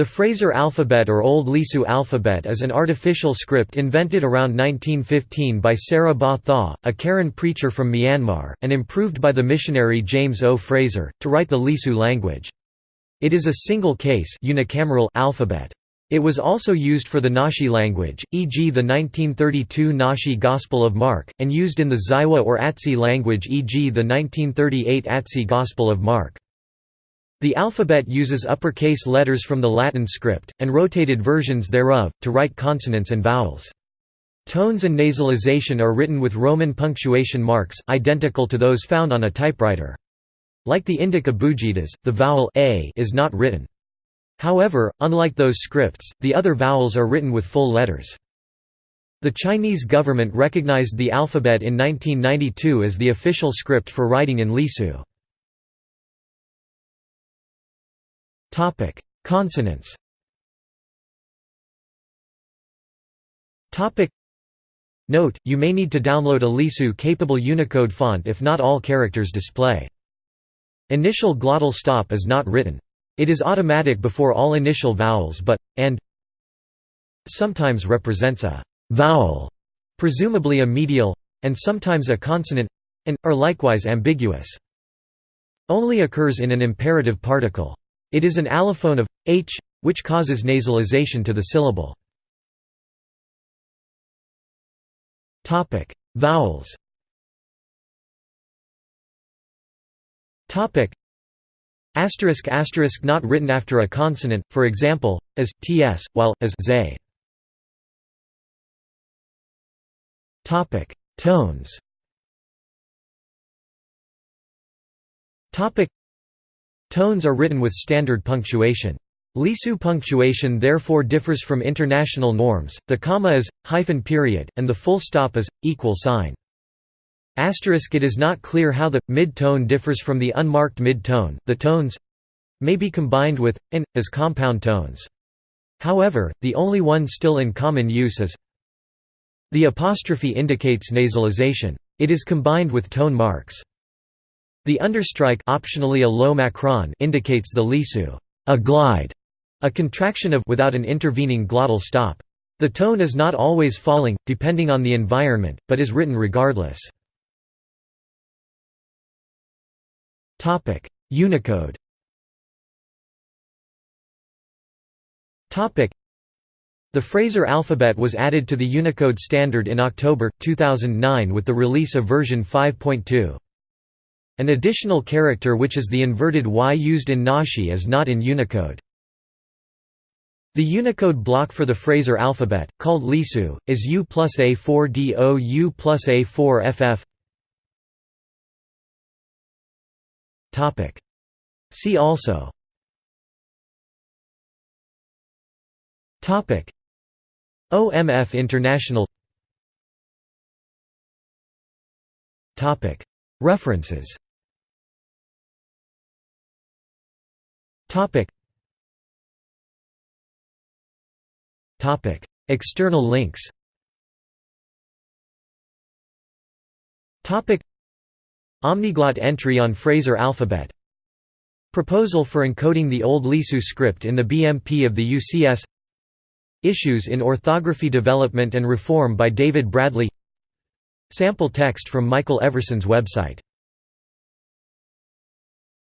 The Fraser alphabet or Old Lisu alphabet is an artificial script invented around 1915 by Sarah Ba Thaw, a Karen preacher from Myanmar, and improved by the missionary James O. Fraser, to write the Lisu language. It is a single-case unicameral alphabet. It was also used for the Nashi language, e.g. the 1932 Nashi Gospel of Mark, and used in the Zaiwa or Atsi language e.g. the 1938 Atsi Gospel of Mark. The alphabet uses uppercase letters from the Latin script, and rotated versions thereof, to write consonants and vowels. Tones and nasalization are written with Roman punctuation marks, identical to those found on a typewriter. Like the Indic abugidas, the vowel a is not written. However, unlike those scripts, the other vowels are written with full letters. The Chinese government recognized the alphabet in 1992 as the official script for writing in Lisu. Topic: Consonants. Topic: Note: You may need to download a Lisu-capable Unicode font if not all characters display. Initial glottal stop is not written. It is automatic before all initial vowels but, and sometimes represents a vowel, presumably a medial, and sometimes a consonant, and, are likewise ambiguous. Only occurs in an imperative particle. It is an allophone of h, which causes nasalization to the syllable. Vowels. Asterisk asterisk not written after a consonant, for example, as ts, while as z. Topic: Tones. Topic: Tones are written with standard punctuation. Lisu punctuation therefore differs from international norms, the comma is, hyphen period, and the full stop is, equal sign. Asterisk it is not clear how the, mid-tone differs from the unmarked mid-tone, the tones may be combined with, and, as compound tones. However, the only one still in common use is the apostrophe indicates nasalization. It is combined with tone marks. The understrike optionally a low macron indicates the lisu a glide, a contraction of without an intervening glottal stop. The tone is not always falling, depending on the environment, but is written regardless. Unicode The Fraser alphabet was added to the Unicode standard in October, 2009 with the release of version 5.2. An additional character which is the inverted Y used in Nashi is not in Unicode. The Unicode block for the Fraser alphabet, called Lisu, is U plus A4DO U plus A4FF See also. OMF International. References Topic. Topic. External links Topic. Omniglot entry on Fraser alphabet Proposal for encoding the Old Lisu script in the BMP of the UCS Issues in Orthography Development and Reform by David Bradley Sample text from Michael Everson's website